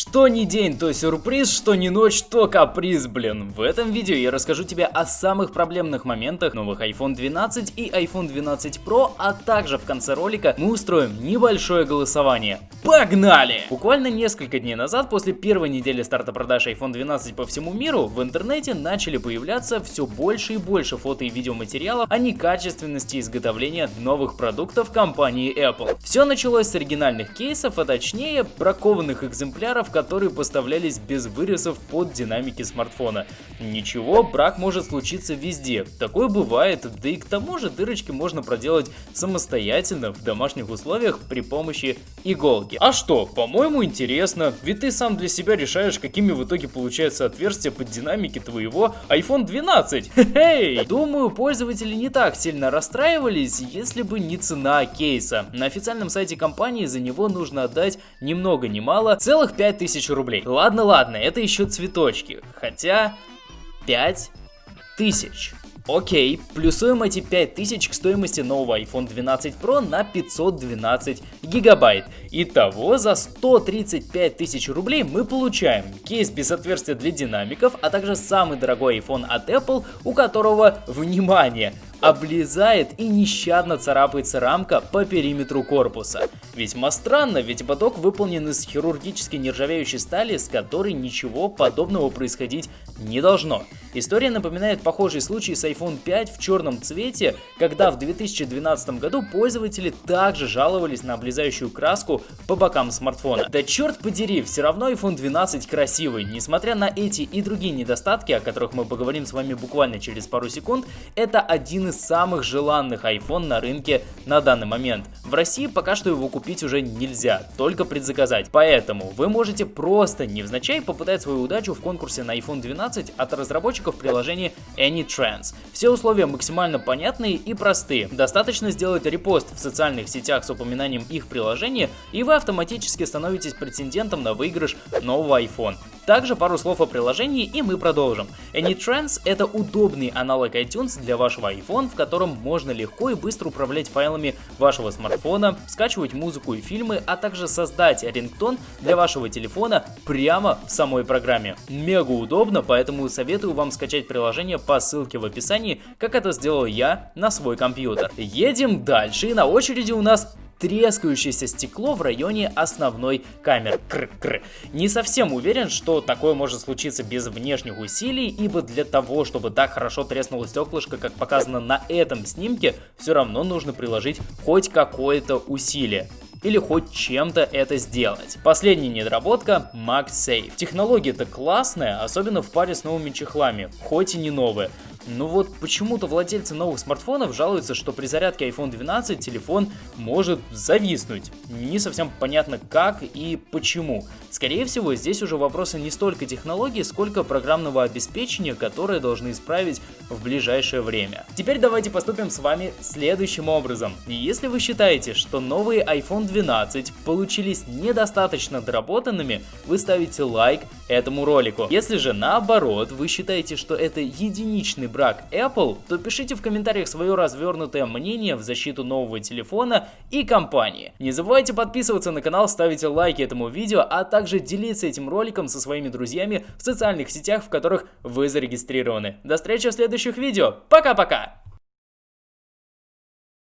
Что ни день, то сюрприз, что ни ночь, то каприз, блин. В этом видео я расскажу тебе о самых проблемных моментах новых iPhone 12 и iPhone 12 Pro, а также в конце ролика мы устроим небольшое голосование. Погнали! Буквально несколько дней назад, после первой недели старта продаж iPhone 12 по всему миру, в интернете начали появляться все больше и больше фото и видеоматериалов о некачественности изготовления новых продуктов компании Apple. Все началось с оригинальных кейсов, а точнее бракованных экземпляров которые поставлялись без вырезов под динамики смартфона. Ничего, брак может случиться везде, такое бывает, да и к тому же дырочки можно проделать самостоятельно в домашних условиях при помощи иголки. А что, по-моему интересно, ведь ты сам для себя решаешь, какими в итоге получаются отверстия под динамики твоего iPhone 12. Хе-хей! Думаю, пользователи не так сильно расстраивались, если бы не цена кейса. На официальном сайте компании за него нужно отдать ни много ни мало целых 5 5000 рублей. Ладно, ладно, это еще цветочки. Хотя 5000. Окей, плюсуем эти 5000 к стоимости нового iPhone 12 Pro на 512 гигабайт. Итого за 135 тысяч рублей мы получаем кейс без отверстия для динамиков, а также самый дорогой iPhone от Apple, у которого, внимание, облезает и нещадно царапается рамка по периметру корпуса. Весьма странно, ведь ободок выполнен из хирургически нержавеющей стали, с которой ничего подобного происходить не должно. История напоминает похожий случай с iPhone 5 в черном цвете, когда в 2012 году пользователи также жаловались на облезающую краску по бокам смартфона. Да черт подери, все равно iPhone 12 красивый. Несмотря на эти и другие недостатки, о которых мы поговорим с вами буквально через пару секунд, это один из самых желанных iPhone на рынке на данный момент. В России пока что его купить уже нельзя, только предзаказать. Поэтому вы можете просто невзначай попытать свою удачу в конкурсе на iPhone 12 от разработчиков приложения AnyTrends. Все условия максимально понятные и простые. Достаточно сделать репост в социальных сетях с упоминанием их приложения, и вы автоматически становитесь претендентом на выигрыш нового iPhone. Также пару слов о приложении и мы продолжим. AnyTrends это удобный аналог iTunes для вашего iPhone, в котором можно легко и быстро управлять файлами вашего смартфона, скачивать музыку и фильмы, а также создать рингтон для вашего телефона прямо в самой программе. Мега удобно, поэтому советую вам скачать приложение по ссылке в описании, как это сделал я на свой компьютер. Едем дальше и на очереди у нас трескающееся стекло в районе основной камеры. Кр -кр. Не совсем уверен, что такое может случиться без внешних усилий, ибо для того, чтобы так хорошо треснуло стеклышко, как показано на этом снимке, все равно нужно приложить хоть какое-то усилие или хоть чем-то это сделать. Последняя недоработка MagSafe. Технология-то классная, особенно в паре с новыми чехлами, хоть и не новые. Но вот почему-то владельцы новых смартфонов жалуются, что при зарядке iPhone 12 телефон может зависнуть. Не совсем понятно как и почему. Скорее всего, здесь уже вопросы не столько технологии, сколько программного обеспечения, которое должны исправить в ближайшее время. Теперь давайте поступим с вами следующим образом. Если вы считаете, что новые iPhone 12 получились недостаточно доработанными, вы ставите лайк этому ролику. Если же наоборот, вы считаете, что это единичный брак Apple, то пишите в комментариях свое развернутое мнение в защиту нового телефона и компании. Не забывайте подписываться на канал, ставить лайки этому видео, а также делиться этим роликом со своими друзьями в социальных сетях, в которых вы зарегистрированы. До встречи в следующих видео. Пока-пока!